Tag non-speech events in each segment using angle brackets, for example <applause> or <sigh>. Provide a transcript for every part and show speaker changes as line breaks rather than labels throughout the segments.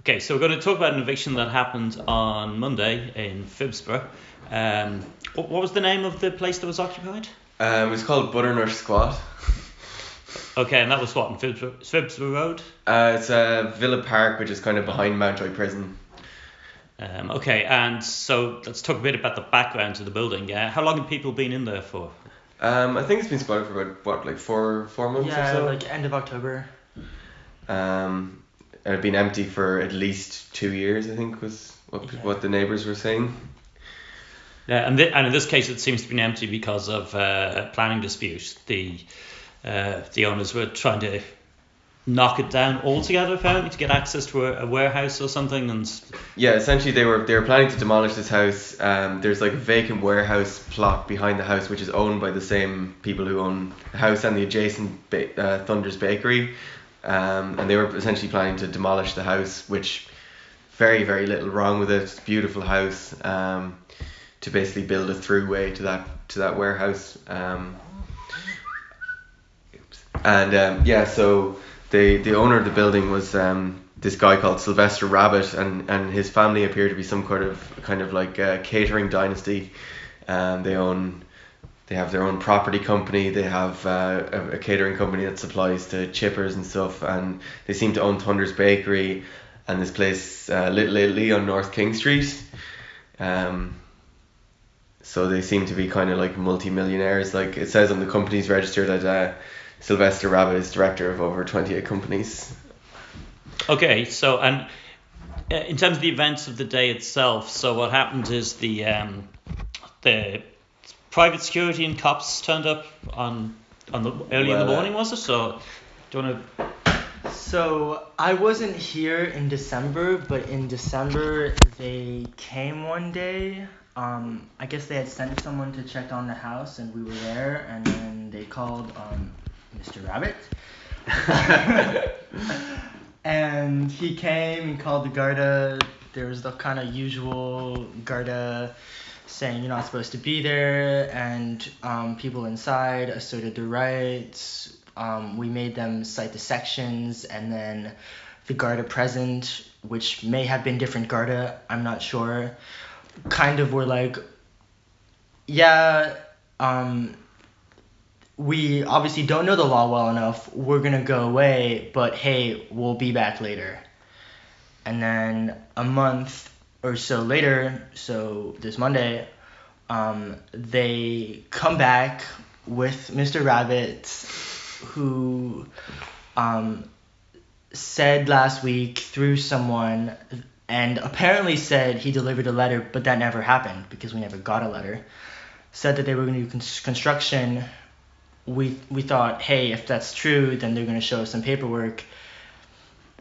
Okay, so we're going to talk about an eviction that happened on Monday in Phibsborough. Um, what, what was the name of the place that was occupied?
Um, it was called Butternut Squat.
Okay, and that was what in Phibsborough, Phibsborough Road.
Uh, it's a Villa Park, which is kind of behind Mountjoy Prison.
Um, okay, and so let's talk a bit about the background to the building. Uh, how long have people been in there for?
Um, I think it's been squatted for about what, like four four months
Yeah,
or so.
like end of October.
Um, it had been empty for at least two years. I think was what
Yeah.
what the neighbors were saying.
Yeah, and, th- and in this case, it seems to be empty because of uh, a planning dispute. The uh, the owners were trying to knock it down altogether, apparently, to get access to a, a warehouse or something. And
Yeah, essentially they were they were planning to demolish this house. Um, there's like a vacant warehouse plot behind the house, which is owned by the same people who own the house and the adjacent ba- uh, Thunder's Bakery. Um, and they were essentially planning to demolish the house, which very very little wrong with it. Beautiful house. Um, to basically build a throughway to that to that warehouse. Um, and um, yeah, so the the owner of the building was um, this guy called Sylvester Rabbit, and, and his family appear to be some kind of kind of like a catering dynasty. Um, they own, they have their own property company. They have uh, a, a catering company that supplies to chippers and stuff, and they seem to own Thunder's Bakery and this place uh, Little Italy on North King Street. Um, so they seem to be kind of like multi-millionaires. Like it says on the company's register that uh, Sylvester Rabbit is director of over 28 companies.
okay, so and uh, in terms of the events of the day itself, so what happened is the um, the private security and cops turned up on on the early in the
uh,
morning, was it? So do you want to?
So I wasn't here in December, but in December they came one day. Um, I guess they had sent someone to check on the house, and we were there, and then they called um, Mr. Rabbit. <laughs> and he came and called the Garda. There was the kind of usual Garda saying you're not supposed to be there, and um, people inside asserted their rights. Um, we made them cite the sections, and then the Garda present, which may have been different Garda, I'm not sure, kind of were like, yeah, um, we obviously don't know the law well enough. We're gonna go away, but hey, we'll be back later. And then a month or so later, so this Monday, um, they come back with Mr. Rabbit, who um, said last week through someone, and apparently said he delivered a letter, but that never happened because we never got a letter. Said that they were going to do cons- construction. We we thought, hey, if that's true, then they're going to show us some paperwork.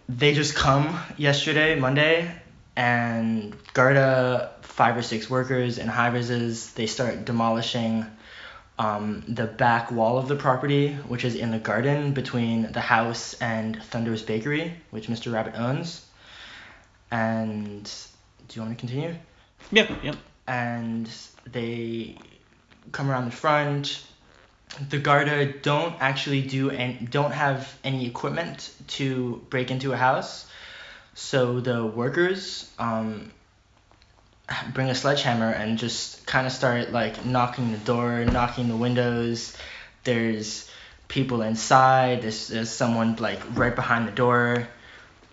They just come yesterday, Monday, and Garda, five or six workers and high rises, they start demolishing um, the back wall of the property, which is in the garden between the house and Thunder's Bakery, which Mr. Rabbit owns. And do you want to continue?
Yep, yep.
and they come around the front. The Garda don't actually do and don't have any equipment to break into a house, so the workers um, bring a sledgehammer and just kind of start like knocking the door, knocking the windows. There's people inside. There's, there's someone like right behind the door,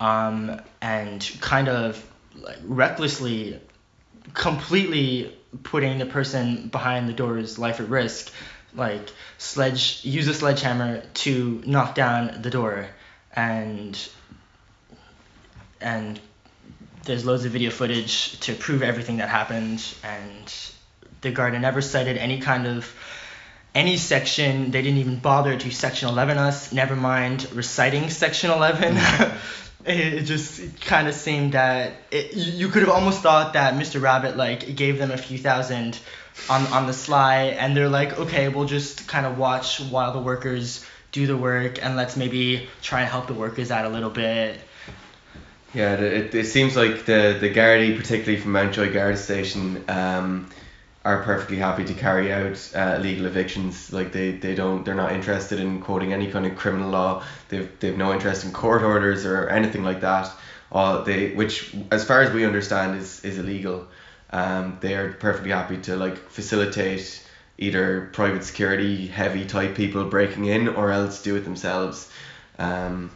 um, and kind of like recklessly completely putting the person behind the door's life at risk like sledge use a sledgehammer to knock down the door and and there's loads of video footage to prove everything that happened and the Garda never cited any kind of any section they didn't even bother to section 11 us never mind reciting section 11 mm. <laughs> it just kind of seemed that it, you you could have almost thought that Mr. Rabbit like gave them a few thousand on on the sly, and they're like, okay, we'll just kind of watch while the workers do the work, and let's maybe try and help the workers out a little bit.
Yeah, it, it seems like the the Gardaí, particularly from Mountjoy Guard Station, um, are perfectly happy to carry out uh, illegal evictions. Like they, they don't they're not interested in quoting any kind of criminal law. They've they've no interest in court orders or anything like that. all they which as far as we understand is is illegal. Um, they are perfectly happy to like facilitate either private security heavy type people breaking in or else do it themselves. Um,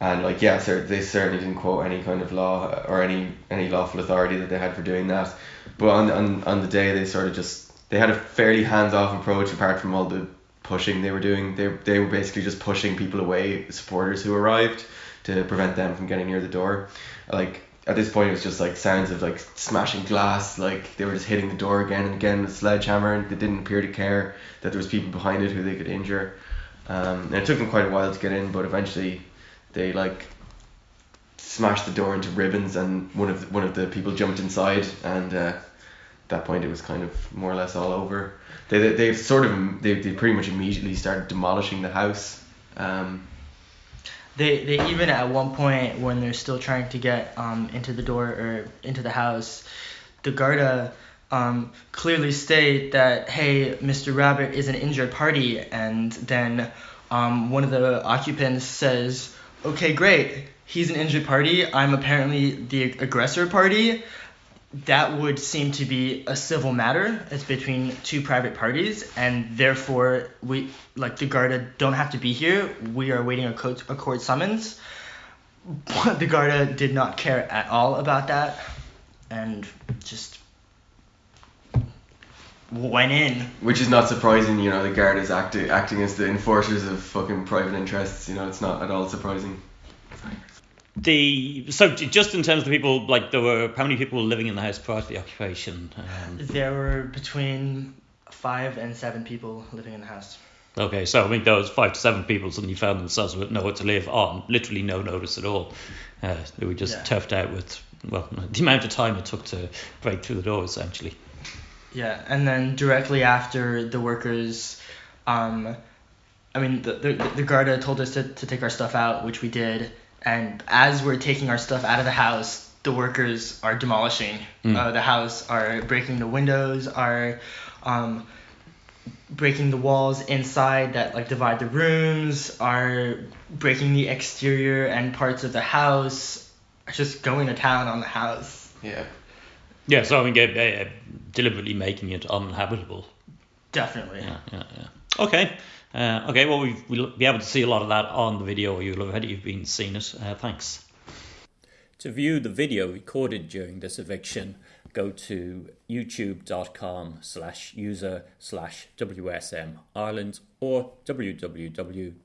and like yeah, sir, they certainly didn't quote any kind of law or any any lawful authority that they had for doing that. But on on, on the day they sort of just they had a fairly hands off approach apart from all the pushing they were doing. They they were basically just pushing people away, supporters who arrived to prevent them from getting near the door. Like at this point it was just like sounds of like smashing glass, like they were just hitting the door again and again with a sledgehammer and they didn't appear to care that there was people behind it who they could injure. Um, and it took them quite a while to get in, but eventually they like smashed the door into ribbons and one of the, one of the people jumped inside and uh, at that point it was kind of more or less all over. They they, they sort of they, they pretty much immediately started demolishing the house. Um,
They, they even at one point when they're still trying to get um, into the door or into the house, the Garda um, clearly state that hey, Mr. Rabbit is an injured party, and then um, one of the occupants says, okay, great, he's an injured party. I'm apparently the aggressor party. That would seem to be a civil matter. It's between two private parties, and therefore we, like the Garda, don't have to be here. We are waiting a court, a court summons. But <laughs> the Garda did not care at all about that, and just went in.
which is not surprising, you know, the guard is acting acting as the enforcers of fucking private interests. You know, it's not at all surprising.
The so just in terms of the people, like there were how many people were living in the house prior to the occupation? Um,
There were between five and seven people living in the house.
okay, so I mean those five to seven people suddenly found themselves with nowhere to live on literally no notice at all. Uh, they were just
Yeah.
turfed out with well <laughs> the amount of time it took to break through the door essentially.
Yeah, and then directly after the workers, um, I mean, the, the, the Garda told us to, to take our stuff out, which we did. And as we're taking our stuff out of the house, the workers are demolishing
Mm.
uh, the house, are breaking the windows, are um, breaking the walls inside that like divide the rooms, are breaking the exterior and parts of the house, just going to town on the house.
Yeah.
Yeah, so I mean uh, uh, deliberately making it uninhabitable.
Definitely.
Yeah, yeah, yeah. Okay. Uh, okay, well, we've, we'll be able to see a lot of that on the video, or you'll have already you've been seeing it. Uh, thanks. To view the video recorded during this eviction, go to youtube.com slash user slash WSM Ireland or www.wsm.ie.